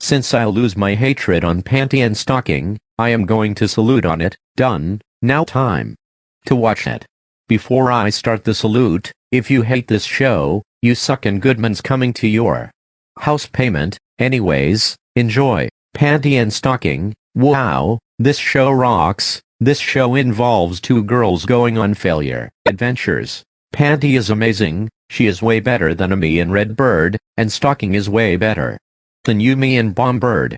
Since I lose my hatred on panty and stocking, I am going to salute on it, done, now time. To watch it. Before I start the salute, if you hate this show, you suck and Goodman's coming to your house payment, anyways, enjoy, panty and stocking, wow, this show rocks, this show involves two girls going on failure adventures. Panty is amazing, she is way better than Amy and Redbird, and Stocking is way better than Yumi and Bombird.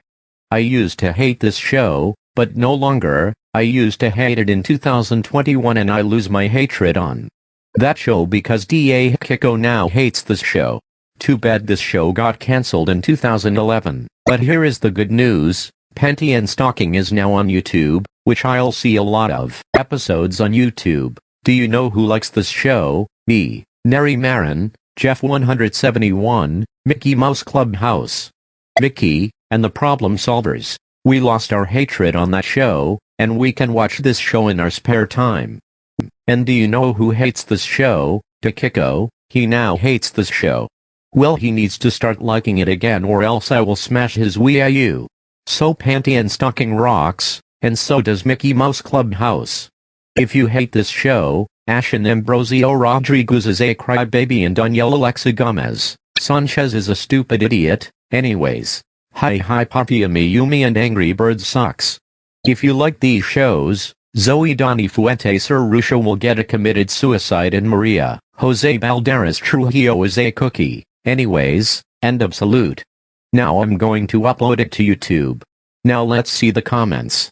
I used to hate this show, but no longer, I used to hate it in 2021 and I lose my hatred on that show because DA Hikiko now hates this show. Too bad this show got cancelled in 2011. But here is the good news, Panty and Stocking is now on YouTube, which I'll see a lot of episodes on YouTube. Do you know who likes this show? Me, Neri Marin, Jeff 171, Mickey Mouse Clubhouse. Mickey, and the Problem Solvers. We lost our hatred on that show, and we can watch this show in our spare time. And do you know who hates this show? Takiko, he now hates this show. Well he needs to start liking it again or else I will smash his Wii U. So Panty and Stocking rocks, and so does Mickey Mouse Clubhouse. If you hate this show, Ashen Ambrosio Rodriguez is a crybaby and Danielle Alexa Gomez, Sanchez is a stupid idiot, anyways. Hi hi Puffy Yumi and Angry Bird sucks. If you like these shows, Zoe Donny Fuentes Sir Rusha will get a committed suicide and Maria, Jose Balderas Trujillo is a cookie. Anyways, end of salute. Now I'm going to upload it to YouTube. Now let's see the comments.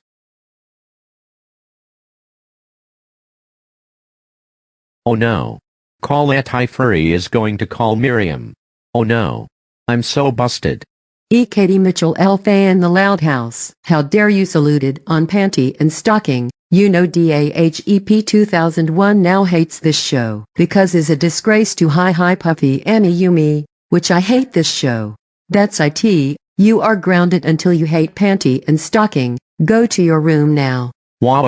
Oh no. Colette Furry is going to call Miriam. Oh no. I'm so busted. E. Katie Mitchell L. Fan The Loud House. How dare you saluted on panty and stocking. You know DAHEP 2001 now hates this show because is a disgrace to Hi Hi Puffy AmiYumi, which I hate this show. That's IT, you are grounded until you hate panty and stocking, go to your room now. Wow.